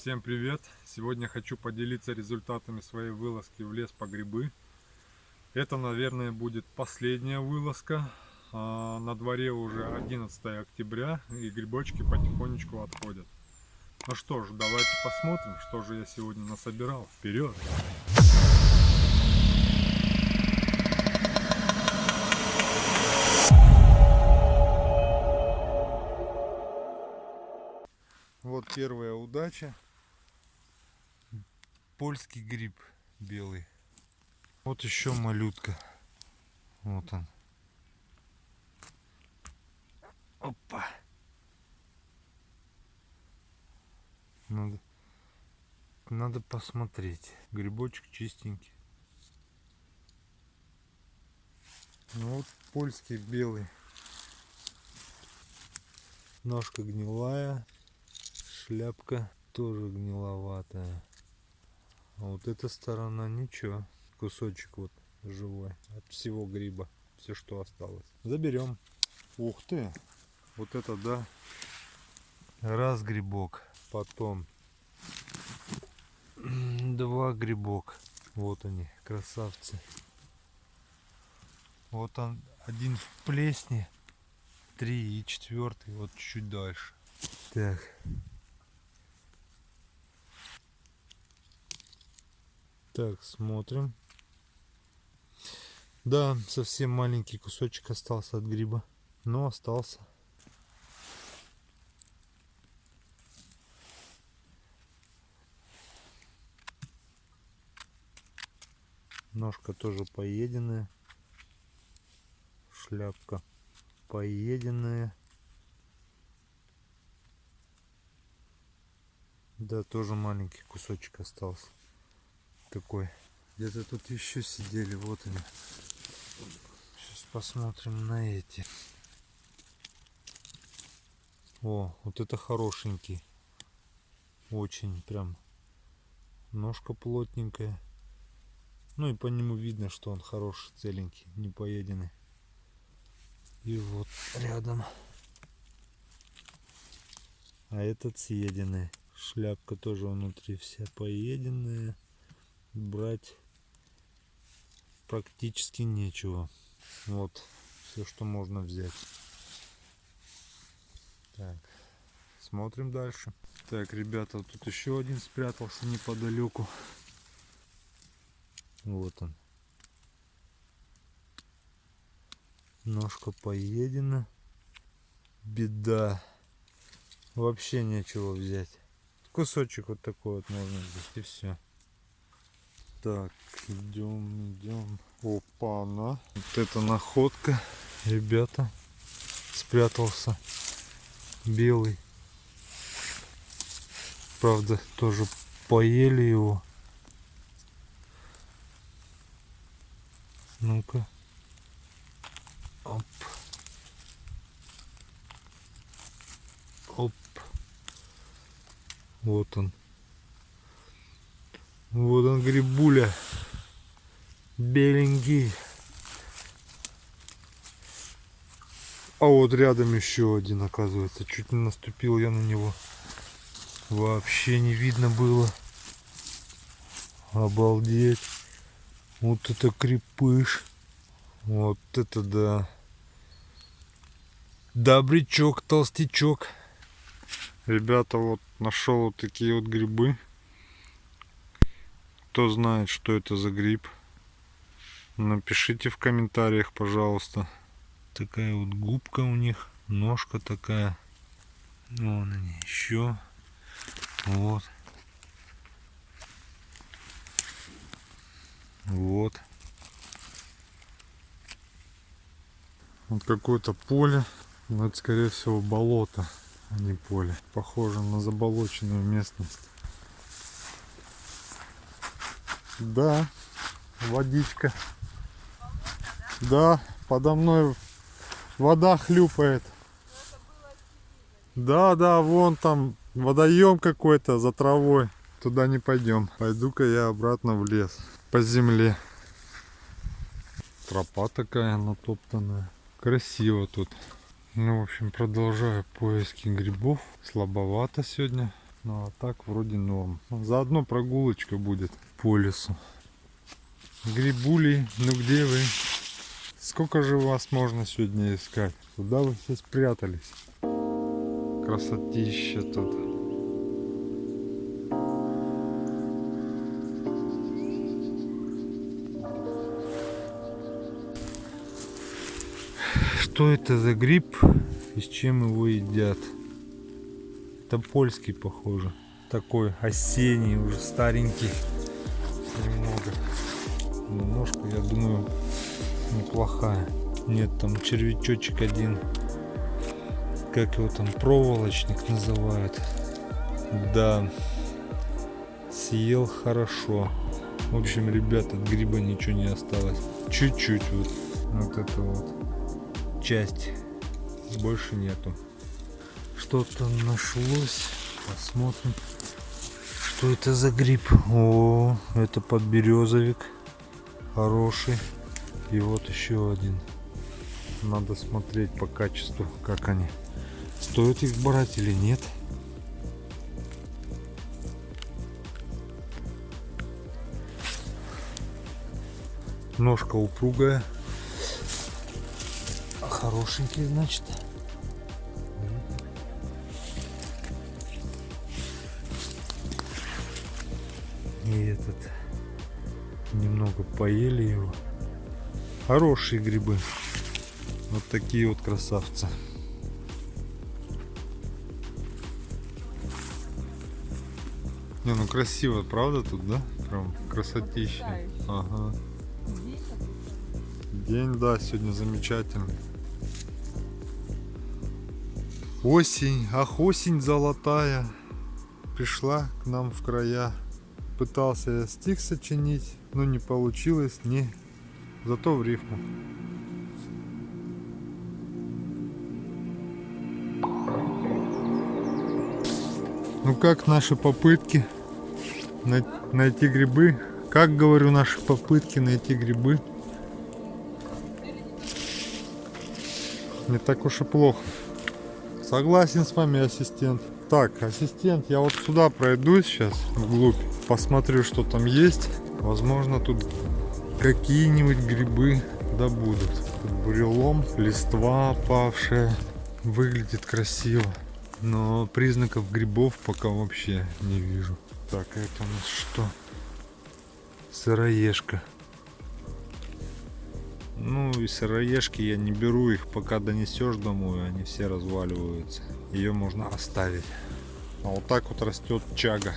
Всем привет! Сегодня хочу поделиться результатами своей вылазки в лес по грибы. Это, наверное, будет последняя вылазка. А, на дворе уже 11 октября и грибочки потихонечку отходят. Ну что ж, давайте посмотрим, что же я сегодня насобирал. Вперед! Вот первая удача. Польский гриб белый. Вот еще малютка. Вот он. Опа. Надо, надо посмотреть. Грибочек чистенький. Ну вот польский белый. Ножка гнилая шляпка тоже гниловатая. А вот эта сторона ничего. Кусочек вот живой от всего гриба. Все, что осталось. Заберем. Ух ты! Вот это да. Раз грибок. Потом два грибок. Вот они, красавцы. Вот он один в плесне. Три и четвертый вот чуть дальше. Так, Так, смотрим. Да, совсем маленький кусочек остался от гриба. Но остался. Ножка тоже поеденная. Шляпка поеденная. Да, тоже маленький кусочек остался такой. Где-то тут еще сидели, вот они. Сейчас посмотрим на эти. О, вот это хорошенький. Очень прям. Ножка плотненькая. Ну и по нему видно, что он хороший, целенький, не поеденный. И вот рядом. А этот съеденный. Шляпка тоже внутри вся поеденная брать практически нечего. Вот все, что можно взять. Так, смотрим дальше. Так, ребята, тут еще один спрятался неподалеку. Вот он. Ножка поедена. Беда. Вообще нечего взять. Кусочек вот такой вот можно взять и все. Так, идем, идем. Опа, на. Вот это находка, ребята. Спрятался белый. Правда, тоже поели его. Ну-ка. Оп. Оп. Вот он. Вот он грибуля. Беленький. А вот рядом еще один оказывается. Чуть не наступил я на него. Вообще не видно было. Обалдеть. Вот это крепыш. Вот это да. Добрячок, толстячок. Ребята, вот нашел вот такие вот грибы. Кто знает, что это за гриб, напишите в комментариях, пожалуйста. Такая вот губка у них, ножка такая. Вон они еще. Вот. Вот. Вот какое-то поле. Но это скорее всего болото, а не поле. Похоже на заболоченную местность. Да, водичка. Да, подо мной вода хлюпает. Да, да, вон там водоем какой-то за травой. Туда не пойдем. Пойду-ка я обратно в лес. По земле. Тропа такая натоптанная. Красиво тут. Ну, в общем, продолжаю поиски грибов. Слабовато сегодня Ну а так вроде норм. Заодно прогулочка будет по лесу. Грибули, ну где вы? Сколько же вас можно сегодня искать? Куда вы все спрятались? Красотища тут. Что это за гриб и с чем его едят? Это польский, похоже. Такой осенний, уже старенький. Немного. Но ножка, я думаю, неплохая. Нет, там червячочек один. Как его там, проволочник называют. Да. Съел хорошо. В общем, ребята, от гриба ничего не осталось. Чуть-чуть вот. Вот это вот. Часть. Больше нету что-то нашлось. Посмотрим, что это за гриб. О, это подберезовик. Хороший. И вот еще один. Надо смотреть по качеству, как они. Стоит их брать или нет. Ножка упругая. Хорошенький, значит. Этот немного поели его. Хорошие грибы. Вот такие вот красавцы. Не, ну красиво, правда тут, да? Прям красотища. Ага. День, да, сегодня замечательный. Осень, ах, осень золотая пришла к нам в края пытался я стих сочинить, но не получилось ни, зато в рифму. Ну как наши попытки найти грибы? Как говорю, наши попытки найти грибы? Не так уж и плохо. Согласен с вами, ассистент. Так, ассистент, я вот сюда пройду сейчас, вглубь посмотрю, что там есть. Возможно, тут какие-нибудь грибы да будут. Тут бурелом, листва опавшая. Выглядит красиво. Но признаков грибов пока вообще не вижу. Так, это у нас что? Сыроежка. Ну и сыроежки я не беру их, пока донесешь домой, они все разваливаются. Ее можно оставить. А вот так вот растет чага.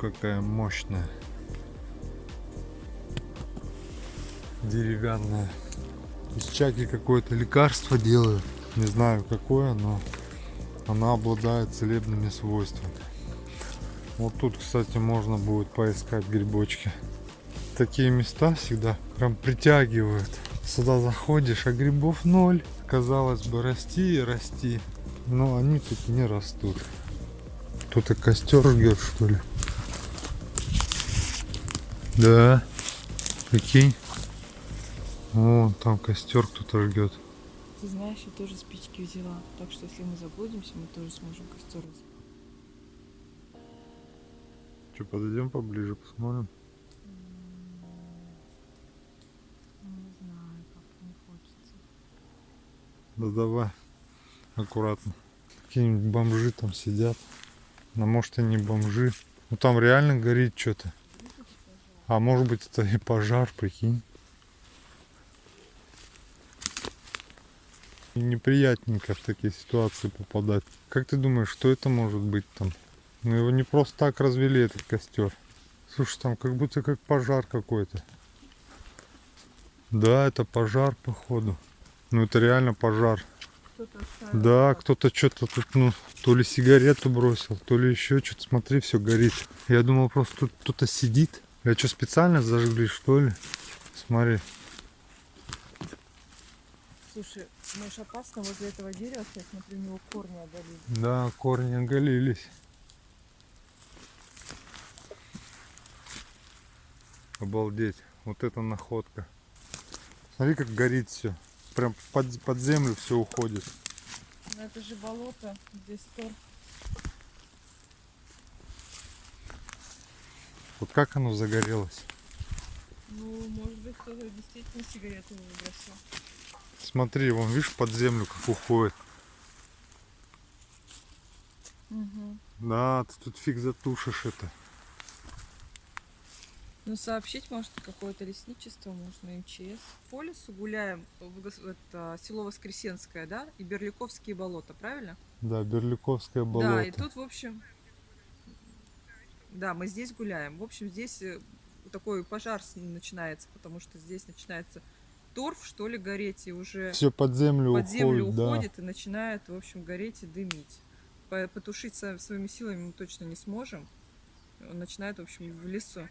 Какая мощная. Деревянная. Из чаки какое-то лекарство делают. Не знаю какое, но она обладает целебными свойствами. Вот тут, кстати, можно будет поискать грибочки. Такие места всегда прям притягивают. Сюда заходишь, а грибов ноль. Казалось бы, расти и расти. Но они тут не растут. Кто-то костер жгет, что ли? Да. Прикинь. О, там костер кто-то жгет. Ты знаешь, я тоже спички взяла. Так что если мы заблудимся, мы тоже сможем костер Что, подойдем поближе, посмотрим? Не знаю, как не хочется. Да давай. Аккуратно. Какие-нибудь бомжи там сидят. Ну, может, и не бомжи. Ну, там реально горит что-то. А может быть это и пожар, прикинь. И неприятненько в такие ситуации попадать. Как ты думаешь, что это может быть там? Ну его не просто так развели этот костер. Слушай, там как будто как пожар какой-то. Да, это пожар походу. Ну это реально пожар. Кто да, кто-то что-то тут, ну, то ли сигарету бросил, то ли еще что-то. Смотри, все горит. Я думал, просто тут кто-то сидит. Я что, специально зажгли, что ли? Смотри. Слушай, может опасно возле этого дерева, я смотрю, у него корни оголились. Да, корни оголились. Обалдеть. Вот это находка. Смотри, как горит все. прям под, под землю все уходит. Ну, это же болото, здесь торф. Вот как оно загорелось? Ну, может быть, кто-то действительно сигарету выбросил. Смотри, вон, видишь, под землю как уходит. Угу. Да, ты тут фиг затушишь это. Ну, сообщить, может, какое-то лесничество, может, на МЧС. По лесу гуляем, это село Воскресенское, да, и Берликовские болота, правильно? Да, Берликовское болото. Да, и тут, в общем, да, мы здесь гуляем. В общем, здесь э, такой пожар начинается, потому что здесь начинается торф, что ли, гореть, и уже Все под землю под уходит, землю да. уходит и начинает, в общем, гореть и дымить. По- Потушить своими силами мы точно не сможем. Он начинает, в общем, в лесу.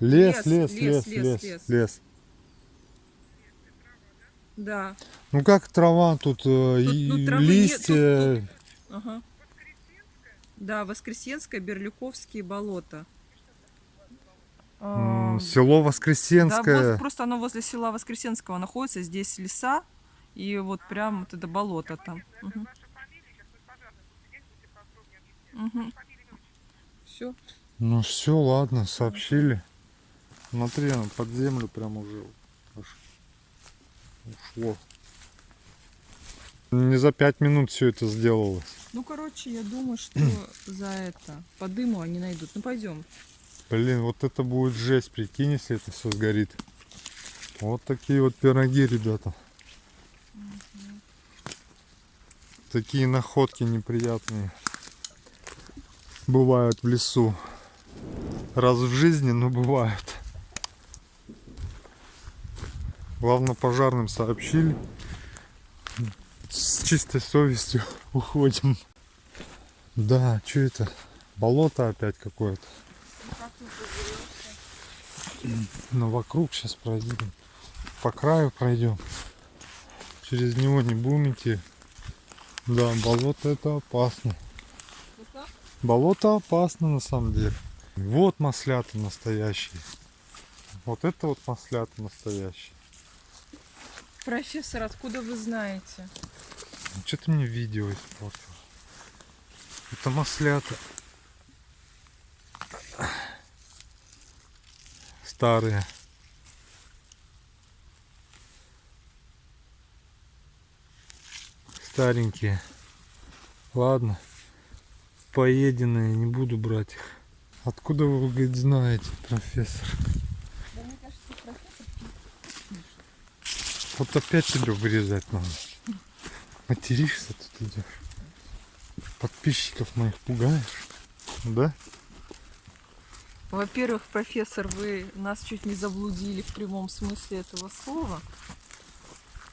Лес, Лес, лес, лес, лес, лес, лес. Да, Ну как трава тут, э, Тут, ну, травы нет, листья. ага. Да, Воскресенское, Берлюковские болота. Село Да, Воскресенское. вот просто оно возле села Воскресенского находится. Здесь леса и вот прям вот это болото там. Все. Ну все, ладно, сообщили. Смотри, оно под землю прям уже аж ушло. Не за пять минут все это сделалось. Ну, короче, я думаю, что за это по дыму они найдут. Ну, пойдем. Блин, вот это будет жесть, прикинь, если это все сгорит. Вот такие вот пироги, ребята. Такие находки неприятные бывают в лесу. Раз в жизни, но бывают. Главное пожарным сообщили. Чистой совестью уходим. Да, что это? Болото опять какое-то. Но вокруг сейчас пройдем. По краю пройдем. Через него не будем идти. Да, болото это опасно. Болото опасно на самом деле. Вот маслята настоящие. Вот это вот маслята настоящие. Профессор, откуда вы знаете? Что ты мне видео испортил? Это маслята. Старые. Старенькие. Ладно. Поеденные, не буду брать их. Откуда вы, говорит, знаете, профессор? Да, мне кажется, профессор Вот опять тебя вырезать надо. Материшься тут идешь. Подписчиков моих пугаешь. Да? Во-первых, профессор, вы нас чуть не заблудили в прямом смысле этого слова.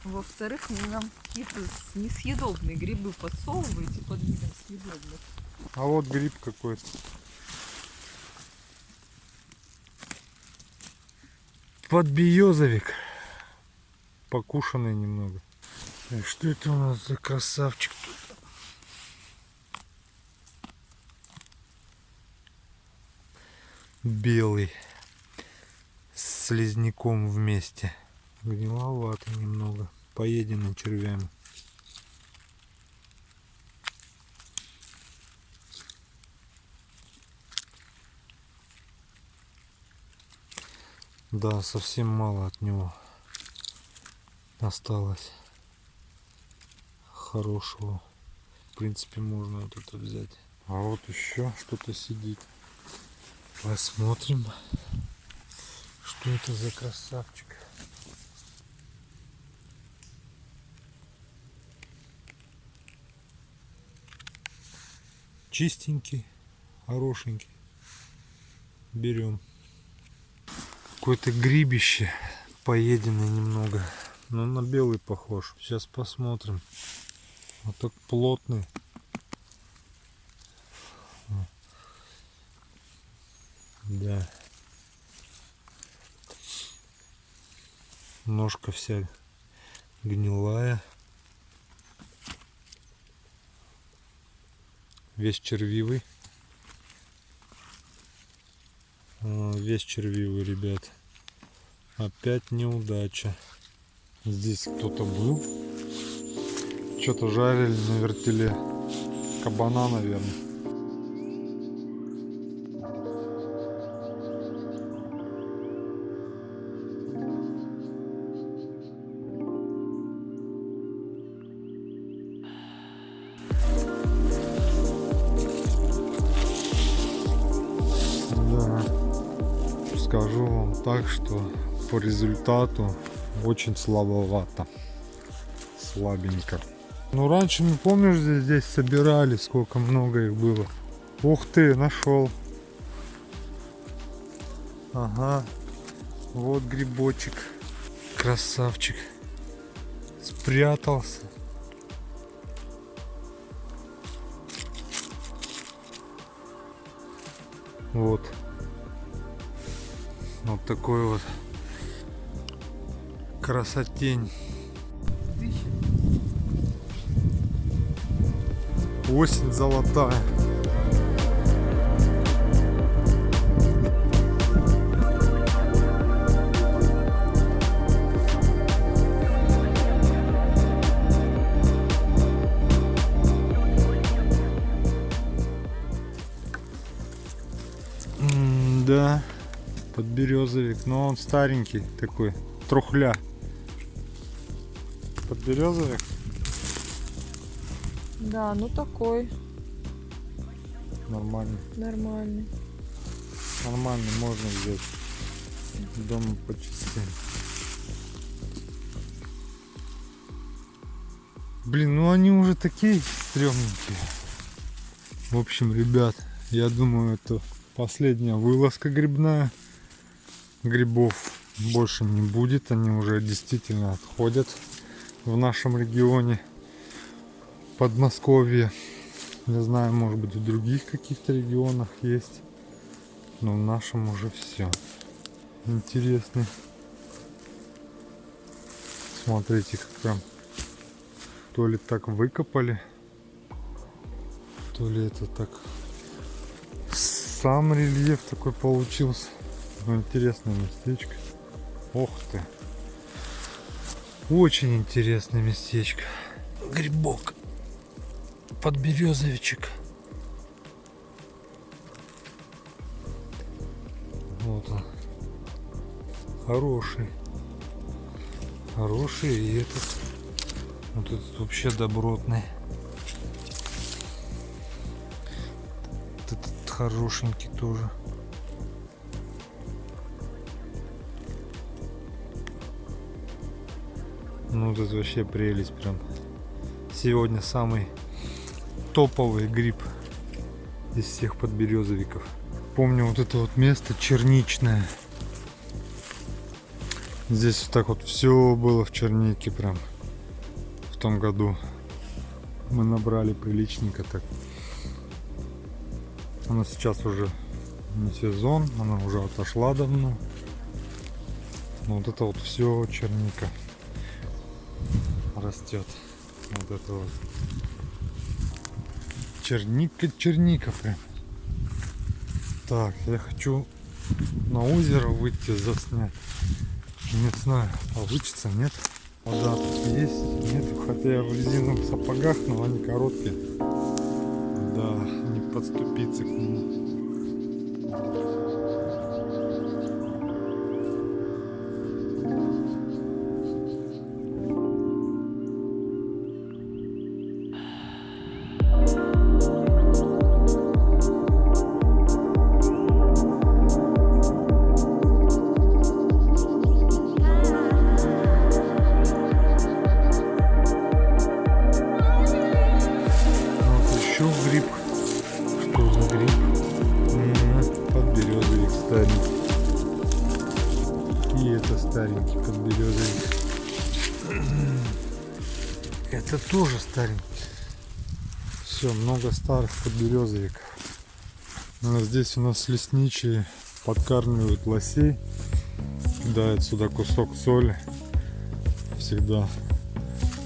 Во-вторых, вы нам какие-то несъедобные грибы подсовываете под видом съедобных. А вот гриб какой-то. Подбиозовик. Покушанный немного. Так, что это у нас за красавчик тут? Белый. С слизняком вместе. Гниловато немного. Поеденный червями. Да, совсем мало от него осталось хорошего. В принципе, можно вот это взять. А вот еще что-то сидит. Посмотрим, что это за красавчик. Чистенький, хорошенький. Берем. Какое-то грибище поеденное немного. Но на белый похож. Сейчас посмотрим. Вот так плотный. Да. Ножка вся гнилая. Весь червивый. А, Весь червивый, ребят. Опять неудача. Здесь кто-то был. Что-то жарили на вертеле. Кабана, наверное. Скажу вам так, что по результату очень слабовато. Слабенько. Ну раньше, не помнишь, здесь, здесь собирали, сколько много их было. Ух ты, нашел. Ага. Вот грибочек. Красавчик. Спрятался. Вот. Вот такой вот красотень. Осень золотая. М, Да, подберезовик, но он старенький такой, трухля. Подберезовик? Да, ну такой, Нормально. нормальный. Нормально, можно взять. Дома по частям. Блин, ну они уже такие стрёмненькие. В общем, ребят, я думаю, это последняя вылазка грибная. Грибов больше не будет, они уже действительно отходят в нашем регионе. Подмосковье. Не знаю, может быть в других каких-то регионах есть. Но в нашем уже все. Интересный. Смотрите, как прям то ли так выкопали, то ли это так сам рельеф такой получился. Ну, интересное местечко. Ох ты. Очень интересное местечко. Грибок. Подберезовичек. Вот он. Хороший. Хороший и этот. Вот этот вообще добротный. Вот Этот хорошенький тоже. Ну, тут вообще прелесть прям. Сегодня самый топовый гриб из всех подберезовиков. Помню вот это вот место черничное. Здесь вот так вот все было в чернике прям в том году. Мы набрали приличненько так. Она сейчас уже не сезон, она уже отошла давно. Но вот это вот все черника растет. Вот это вот. Черника, черника прям. Так, я хочу на озеро выйти заснять. Не знаю, получится, нет. Вода тут есть, нет, хотя я в резиновых сапогах, но они короткие. Да, не подступиться к нему. Это старенький подберезовик. Это тоже старенький. Все, много старых подберезовиков. А здесь у нас лесничие подкармливают лосей. Кидают сюда кусок соли. Всегда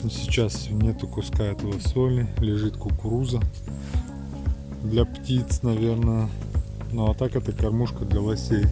но сейчас нету куска этого соли, лежит кукуруза для птиц, наверное. Ну а так это кормушка для лосей.